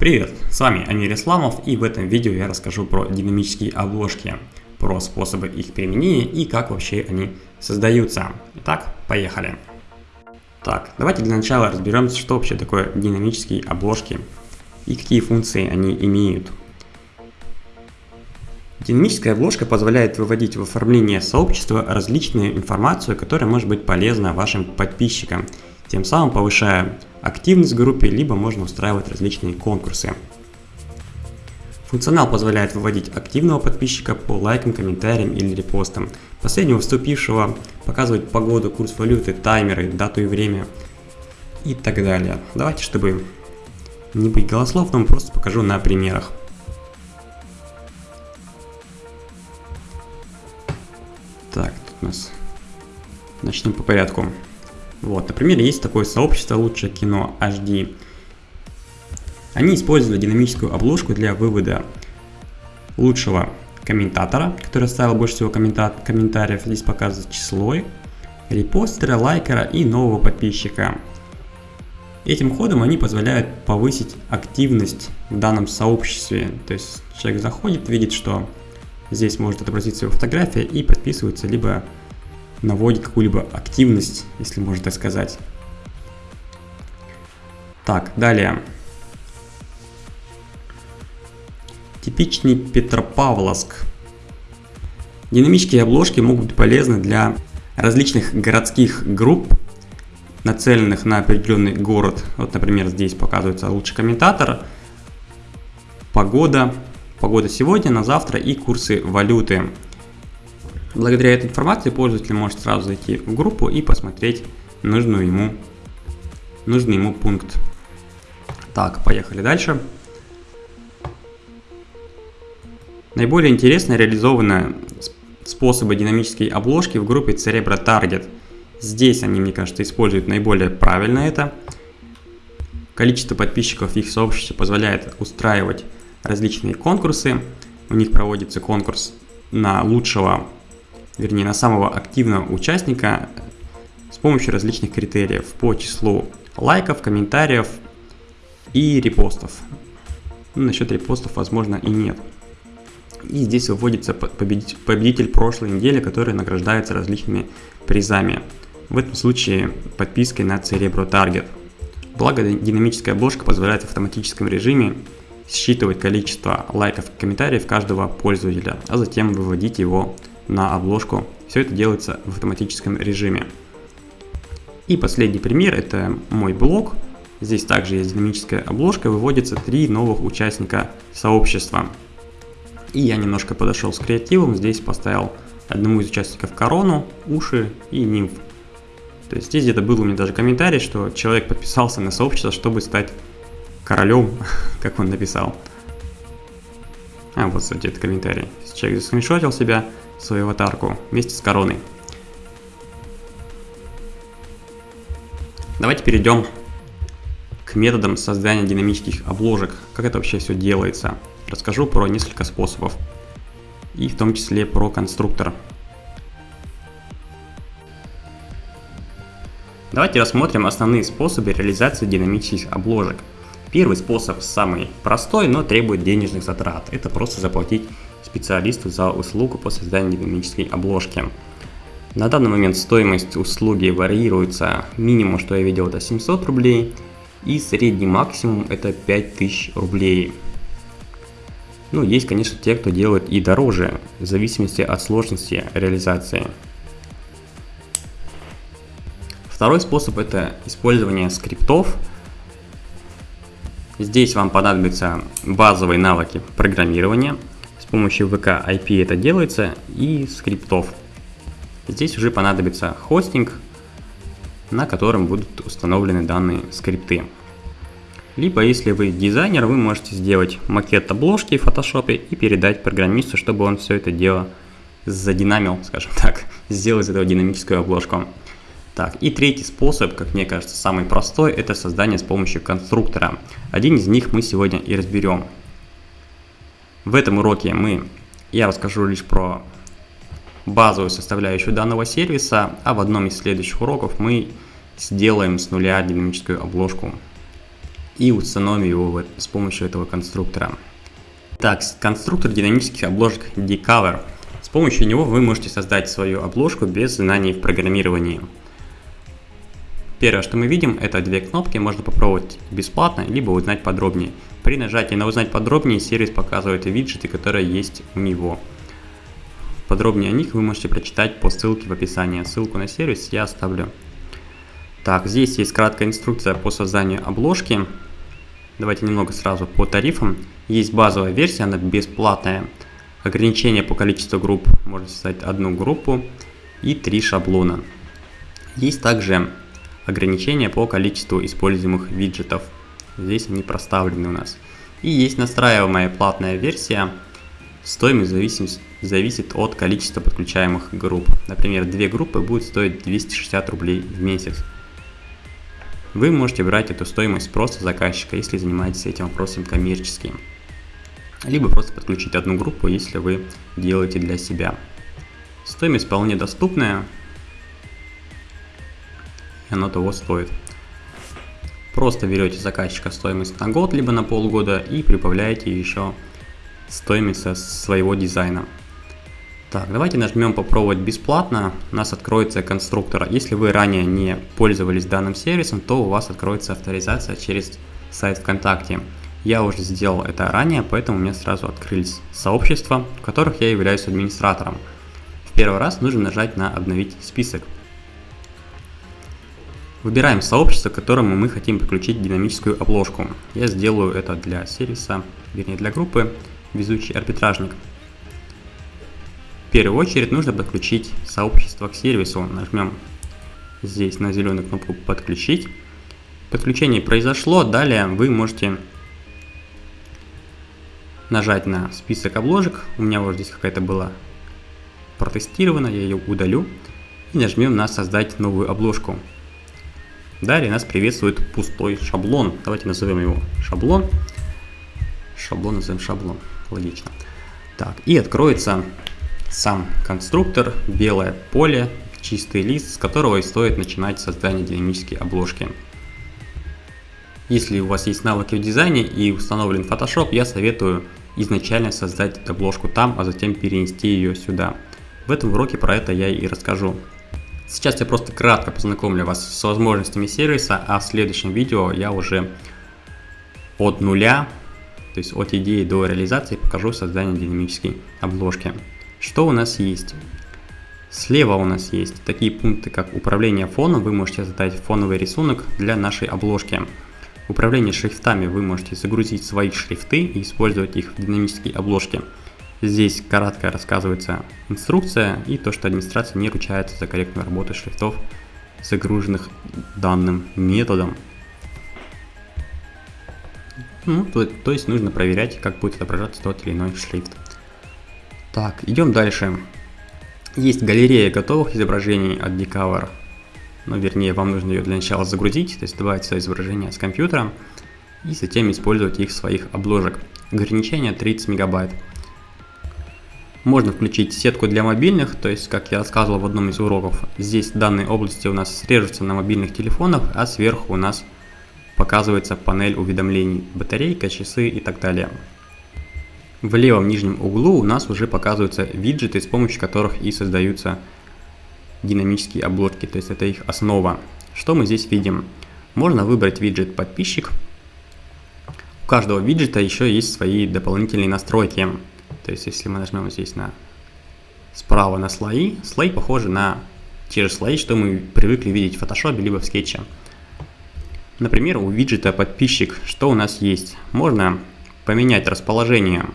Привет, с вами Амир Исламов и в этом видео я расскажу про динамические обложки, про способы их применения и как вообще они создаются. Итак, поехали. Так, давайте для начала разберемся, что вообще такое динамические обложки и какие функции они имеют. Динамическая обложка позволяет выводить в оформление сообщества различную информацию, которая может быть полезна вашим подписчикам, тем самым повышая активность в группе, либо можно устраивать различные конкурсы. Функционал позволяет выводить активного подписчика по лайкам, комментариям или репостам, последнего вступившего, показывать погоду, курс валюты, таймеры, дату и время и так далее. Давайте, чтобы не быть голословным, просто покажу на примерах. Так, тут у нас... Начнем по порядку. Вот, например, есть такое сообщество «Лучшее кино HD». Они использовали динамическую обложку для вывода лучшего комментатора, который оставил больше всего коммента комментариев, здесь показывает число, репостера, лайкера и нового подписчика. Этим ходом они позволяют повысить активность в данном сообществе. То есть человек заходит, видит, что здесь может отобразиться его фотография и подписывается, либо наводит какую-либо активность, если можно так сказать. Так, далее. Типичный Петропавловск. Динамические обложки могут быть полезны для различных городских групп, нацеленных на определенный город. Вот, например, здесь показывается лучший комментатор, погода, погода сегодня, на завтра и курсы валюты. Благодаря этой информации пользователь может сразу зайти в группу и посмотреть нужную ему, нужный ему пункт. Так, поехали дальше. Наиболее интересно реализованы способы динамической обложки в группе Cerebro Target. Здесь они, мне кажется, используют наиболее правильно это. Количество подписчиков в их сообществе позволяет устраивать различные конкурсы. У них проводится конкурс на лучшего вернее на самого активного участника с помощью различных критериев по числу лайков, комментариев и репостов. Ну, насчет репостов, возможно, и нет. И здесь выводится победитель, прошлой недели, который награждается различными призами. В этом случае подпиской на Cerebro Target. Благо, динамическая обложка позволяет в автоматическом режиме считывать количество лайков и комментариев каждого пользователя, а затем выводить его на обложку. Все это делается в автоматическом режиме. И последний пример, это мой блог. Здесь также есть динамическая обложка, выводится три новых участника сообщества. И я немножко подошел с креативом, здесь поставил одному из участников корону, уши и нимф. То есть здесь где-то был у меня даже комментарий, что человек подписался на сообщество, чтобы стать королем, как он написал. А, вот, кстати, этот комментарий. Человек заскриншотил себя, свою аватарку вместе с короной. Давайте перейдем к методам создания динамических обложек. Как это вообще все делается. Расскажу про несколько способов. И в том числе про конструктор. Давайте рассмотрим основные способы реализации динамических обложек. Первый способ самый простой, но требует денежных затрат. Это просто заплатить специалисту за услугу по созданию динамической обложки. На данный момент стоимость услуги варьируется. Минимум, что я видел, это 700 рублей. И средний максимум это 5000 рублей. Ну, есть, конечно, те, кто делает и дороже, в зависимости от сложности реализации. Второй способ это использование скриптов. Здесь вам понадобятся базовые навыки программирования – помощью VK IP это делается и скриптов. Здесь уже понадобится хостинг, на котором будут установлены данные скрипты. Либо, если вы дизайнер, вы можете сделать макет обложки в Photoshop и передать программисту, чтобы он все это дело задинамил, скажем так, сделал из этого динамическую обложку. Так, и третий способ, как мне кажется, самый простой, это создание с помощью конструктора. Один из них мы сегодня и разберем. В этом уроке мы, я расскажу лишь про базовую составляющую данного сервиса, а в одном из следующих уроков мы сделаем с нуля динамическую обложку. и установим его с помощью этого конструктора. Так, конструктор динамических обложек Decover. С помощью него вы можете создать свою обложку без знаний в программировании. Первое, что мы видим, это две кнопки, можно попробовать бесплатно, либо узнать подробнее. При нажатии на узнать подробнее сервис показывает виджеты, которые есть у него. Подробнее о них вы можете прочитать по ссылке в описании. Ссылку на сервис я оставлю. Так, здесь есть краткая инструкция по созданию обложки. Давайте немного сразу по тарифам. Есть базовая версия, она бесплатная. Ограничение по количеству групп, можно создать одну группу и три шаблона. Есть также ограничения по количеству используемых виджетов. Здесь они проставлены у нас. И есть настраиваемая платная версия. Стоимость зависит, зависит от количества подключаемых групп. Например, две группы будут стоить 260 рублей в месяц. Вы можете брать эту стоимость просто заказчика, если занимаетесь этим вопросом коммерческим. Либо просто подключить одну группу, если вы делаете для себя. Стоимость вполне доступная, оно того стоит. Просто берете заказчика стоимость на год, либо на полгода и прибавляете еще стоимость своего дизайна. Так, давайте нажмем попробовать бесплатно, у нас откроется конструктор. Если вы ранее не пользовались данным сервисом, то у вас откроется авторизация через сайт ВКонтакте. Я уже сделал это ранее, поэтому у меня сразу открылись сообщества, в которых я являюсь администратором. В первый раз нужно нажать на «Обновить список». Выбираем сообщество, к которому мы хотим подключить динамическую обложку. Я сделаю это для сервиса, вернее для группы «Везучий арбитражник». В первую очередь нужно подключить сообщество к сервису. Нажмем здесь на зеленую кнопку «Подключить». Подключение произошло, далее вы можете нажать на список обложек. У меня вот здесь какая-то была протестирована, я ее удалю. И нажмем на «Создать новую обложку». Далее нас приветствует пустой шаблон. Давайте назовем его шаблон. Шаблон назовем шаблон. Логично. Так, и откроется сам конструктор, белое поле, чистый лист, с которого и стоит начинать создание динамической обложки. Если у вас есть навыки в дизайне и установлен Photoshop, я советую изначально создать обложку там, а затем перенести ее сюда. В этом уроке про это я и расскажу. Сейчас я просто кратко познакомлю вас с возможностями сервиса, а в следующем видео я уже от нуля, то есть от идеи до реализации покажу создание динамической обложки. Что у нас есть? Слева у нас есть такие пункты, как управление фоном. Вы можете создать фоновый рисунок для нашей обложки. Управление шрифтами вы можете загрузить свои шрифты и использовать их в динамической обложке. Здесь кратко рассказывается инструкция и то, что администрация не ручается за корректную работу шрифтов, загруженных данным методом. Ну, то, то есть нужно проверять, как будет отображаться тот или иной шрифт. Так, идем дальше. Есть галерея готовых изображений от Decover. Ну, вернее, вам нужно ее для начала загрузить, то есть добавить свое изображение с компьютера и затем использовать их в своих обложек. Ограничение 30 мегабайт. Можно включить сетку для мобильных, то есть, как я рассказывал в одном из уроков, здесь данные области у нас срежутся на мобильных телефонах, а сверху у нас показывается панель уведомлений, батарейка, часы и так далее. В левом нижнем углу у нас уже показываются виджеты, с помощью которых и создаются динамические обложки, то есть это их основа. Что мы здесь видим? Можно выбрать виджет подписчик. У каждого виджета еще есть свои дополнительные настройки. То есть, если мы нажмем здесь на справа на слои, слои похожи на те же слои, что мы привыкли видеть в Photoshop либо в скетче. Например, у виджета подписчик, что у нас есть? Можно поменять расположение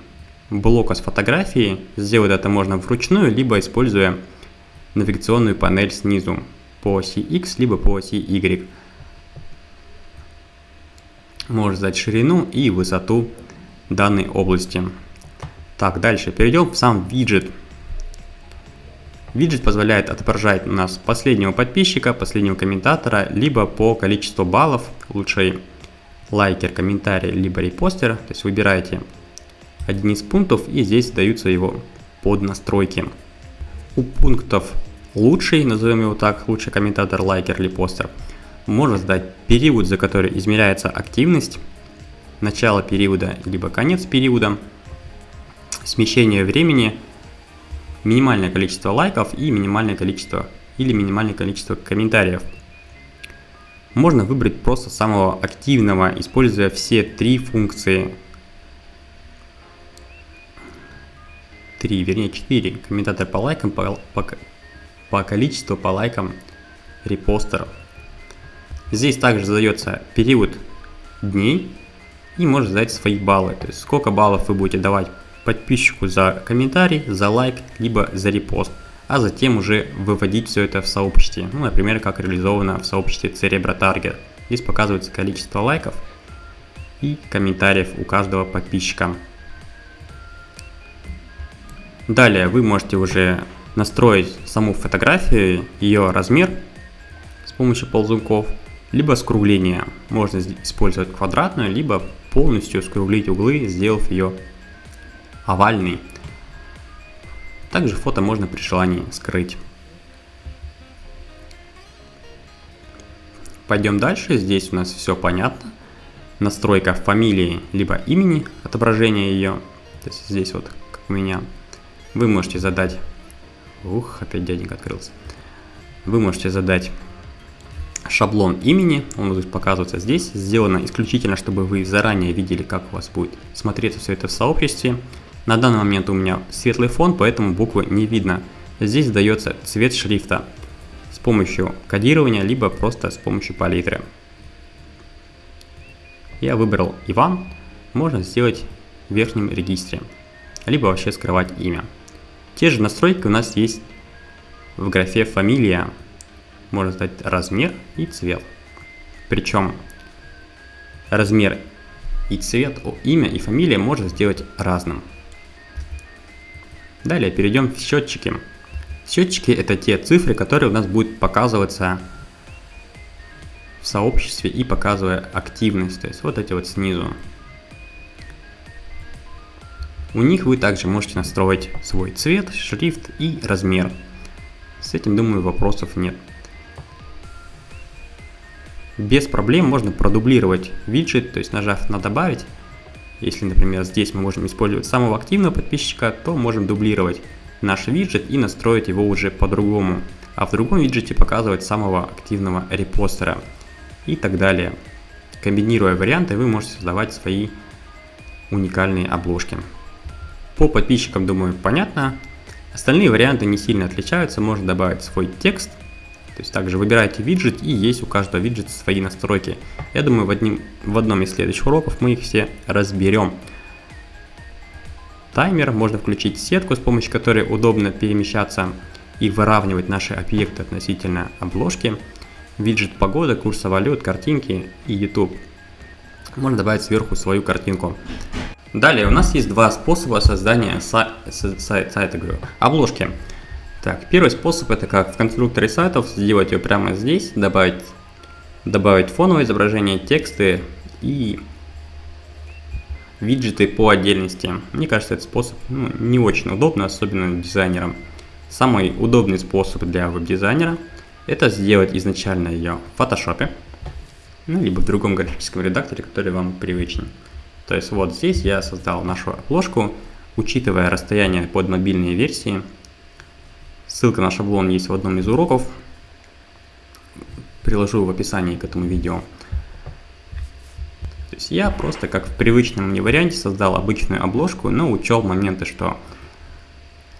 блока с фотографией. Сделать это можно вручную, либо используя навигационную панель снизу по оси X, либо по оси Y. Можно задать ширину и высоту данной области. Так, дальше перейдем в сам виджет. Виджет позволяет отображать у нас последнего подписчика, последнего комментатора, либо по количеству баллов, лучше лайкер, комментарий, либо репостер. То есть выбираете один из пунктов и здесь даются его под настройки. У пунктов лучший, назовем его так, лучший комментатор, лайкер или постер, можно задать период, за который измеряется активность, начало периода, либо конец периода, смещение времени, минимальное количество лайков и минимальное количество или минимальное количество комментариев. Можно выбрать просто самого активного, используя все три функции. Три, вернее четыре. Комментатор по лайкам, по, по, по количеству по лайкам репостеров. Здесь также задается период дней и можно задать свои баллы. То есть сколько баллов вы будете давать подписчику за комментарий, за лайк, либо за репост. А затем уже выводить все это в сообществе. Ну, например, как реализовано в сообществе Cerebro Target. Здесь показывается количество лайков и комментариев у каждого подписчика. Далее вы можете уже настроить саму фотографию, ее размер с помощью ползунков, либо скругление. Можно использовать квадратную, либо полностью скруглить углы, сделав ее овальный. Также фото можно при желании скрыть. Пойдем дальше. Здесь у нас все понятно. Настройка фамилии либо имени, отображение ее. То есть здесь вот, как у меня. Вы можете задать... Ух, опять дяденька открылся. Вы можете задать шаблон имени, он будет показываться здесь, сделано исключительно, чтобы вы заранее видели, как у вас будет смотреться все это в сообществе. На данный момент у меня светлый фон, поэтому буквы не видно. Здесь дается цвет шрифта с помощью кодирования, либо просто с помощью палитры. Я выбрал Иван, можно сделать в верхнем регистре, либо вообще скрывать имя. Те же настройки у нас есть в графе фамилия, можно задать размер и цвет. Причем размер и цвет, имя и фамилия можно сделать разным. Далее перейдем в счетчики. Счетчики это те цифры, которые у нас будут показываться в сообществе и показывая активность. То есть вот эти вот снизу. У них вы также можете настроить свой цвет, шрифт и размер. С этим, думаю, вопросов нет. Без проблем можно продублировать виджет, то есть нажав на добавить, если, например, здесь мы можем использовать самого активного подписчика, то можем дублировать наш виджет и настроить его уже по-другому. А в другом виджете показывать самого активного репостера и так далее. Комбинируя варианты, вы можете создавать свои уникальные обложки. По подписчикам, думаю, понятно. Остальные варианты не сильно отличаются. Можно добавить свой текст – то есть также выбираете виджет и есть у каждого виджета свои настройки. Я думаю в, одним, в одном из следующих уроков мы их все разберем. Таймер, можно включить сетку, с помощью которой удобно перемещаться и выравнивать наши объекты относительно обложки. Виджет погода, курса валют, картинки и YouTube. Можно добавить сверху свою картинку. Далее у нас есть два способа создания сайта, сайта говорю, обложки. Так, первый способ это как в конструкторе сайтов сделать ее прямо здесь, добавить, добавить фоновое изображение, тексты и виджеты по отдельности. Мне кажется, этот способ ну, не очень удобно, особенно дизайнерам. Самый удобный способ для веб-дизайнера это сделать изначально ее в фотошопе, ну, либо в другом графическом редакторе, который вам привычнее. То есть вот здесь я создал нашу обложку, учитывая расстояние под мобильные версии, Ссылка на шаблон есть в одном из уроков. Приложу в описании к этому видео. То есть я просто как в привычном мне варианте создал обычную обложку, но учел моменты, что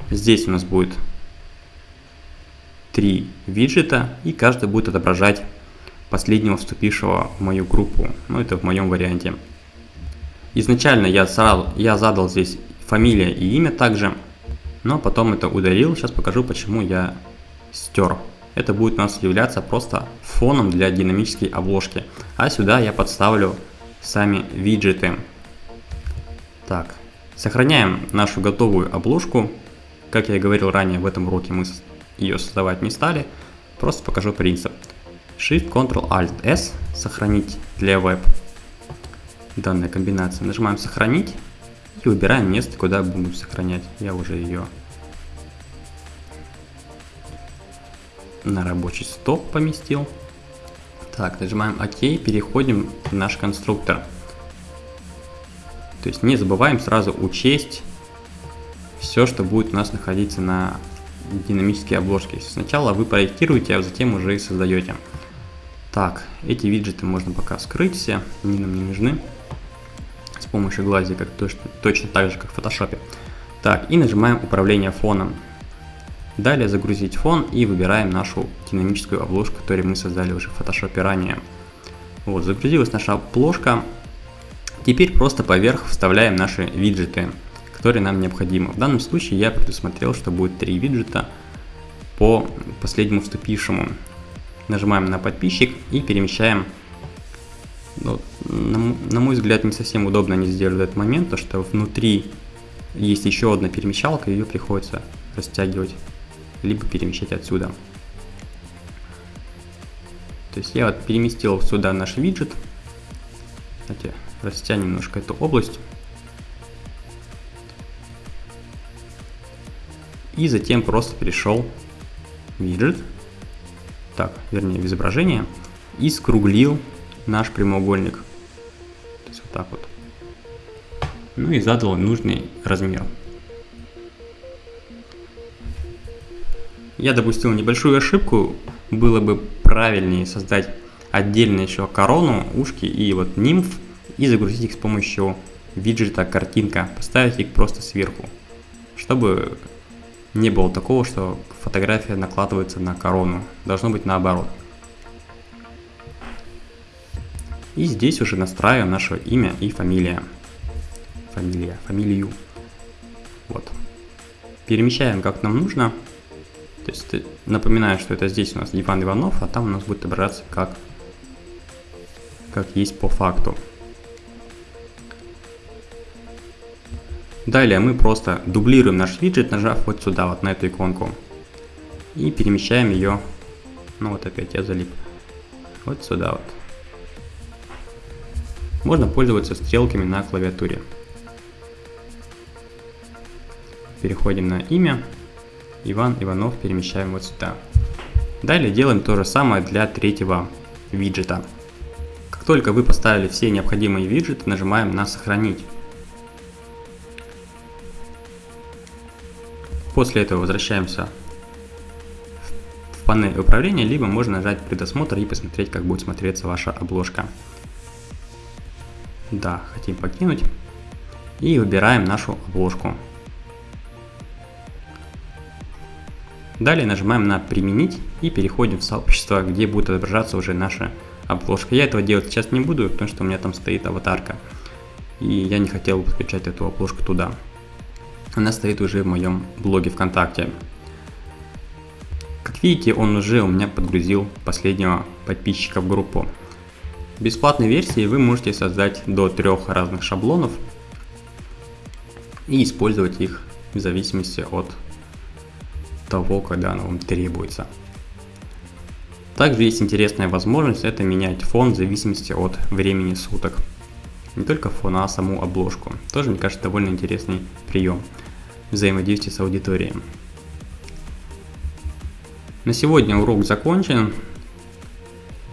здесь у нас будет три виджета, и каждый будет отображать последнего вступившего в мою группу. Ну, это в моем варианте. Изначально я, сразу, я задал здесь фамилия и имя также но потом это удалил. Сейчас покажу, почему я стер. Это будет у нас являться просто фоном для динамической обложки. А сюда я подставлю сами виджеты. Так, сохраняем нашу готовую обложку. Как я и говорил ранее, в этом уроке мы ее создавать не стали. Просто покажу принцип. Shift, Ctrl, Alt, S. Сохранить для веб. Данная комбинация. Нажимаем сохранить. И выбираем место, куда будем сохранять. Я уже ее на рабочий стол поместил. Так, нажимаем ОК, переходим в наш конструктор. То есть не забываем сразу учесть все, что будет у нас находиться на динамические обложки. Сначала вы проектируете, а затем уже и создаете. Так, эти виджеты можно пока скрыть все, они нам не нужны. Помощью глазика, точно, точно так же, как в фотошопе. Так, и нажимаем управление фоном. Далее загрузить фон и выбираем нашу динамическую обложку, которую мы создали уже в фотошопе ранее. Вот, загрузилась наша обложка. Теперь просто поверх вставляем наши виджеты которые нам необходимы. В данном случае я предусмотрел, что будет три виджета по последнему вступившему. Нажимаем на подписчик и перемещаем. Ну, на, мой взгляд, не совсем удобно они сделали этот момент, то что внутри есть еще одна перемещалка, ее приходится растягивать, либо перемещать отсюда. То есть я вот переместил сюда наш виджет. Давайте растянем немножко эту область. И затем просто перешел виджет, так, вернее в изображение, и скруглил наш прямоугольник. То есть вот так вот. Ну и задал нужный размер. Я допустил небольшую ошибку, было бы правильнее создать отдельно еще корону, ушки и вот нимф и загрузить их с помощью виджета картинка, поставить их просто сверху, чтобы не было такого, что фотография накладывается на корону. Должно быть наоборот. И здесь уже настраиваем наше имя и фамилия. Фамилия, фамилию. Вот. Перемещаем как нам нужно. То есть напоминаю, что это здесь у нас Иван Иванов, а там у нас будет отображаться как, как есть по факту. Далее мы просто дублируем наш виджет, нажав вот сюда, вот на эту иконку. И перемещаем ее, ну вот опять я залип, вот сюда вот. Можно пользоваться стрелками на клавиатуре. Переходим на имя. Иван Иванов перемещаем вот сюда. Далее делаем то же самое для третьего виджета. Как только вы поставили все необходимые виджеты, нажимаем на «Сохранить». После этого возвращаемся в панель управления, либо можно нажать предосмотр и посмотреть, как будет смотреться ваша обложка. Да, хотим покинуть. И выбираем нашу обложку. Далее нажимаем на «Применить» и переходим в сообщество, где будет отображаться уже наша обложка. Я этого делать сейчас не буду, потому что у меня там стоит аватарка. И я не хотел подключать эту обложку туда она стоит уже в моем блоге ВКонтакте. Как видите, он уже у меня подгрузил последнего подписчика в группу. В бесплатной версии вы можете создать до трех разных шаблонов и использовать их в зависимости от того, когда оно вам требуется. Также есть интересная возможность это менять фон в зависимости от времени суток. Не только фон, а саму обложку. Тоже, мне кажется, довольно интересный прием взаимодействия с аудиторией. На сегодня урок закончен.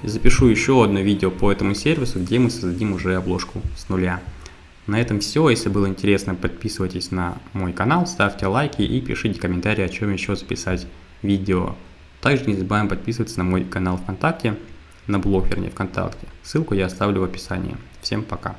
Запишу еще одно видео по этому сервису, где мы создадим уже обложку с нуля. На этом все. Если было интересно, подписывайтесь на мой канал, ставьте лайки и пишите комментарии, о чем еще записать видео. Также не забываем подписываться на мой канал ВКонтакте, на блог, вернее, ВКонтакте. Ссылку я оставлю в описании. Всем пока.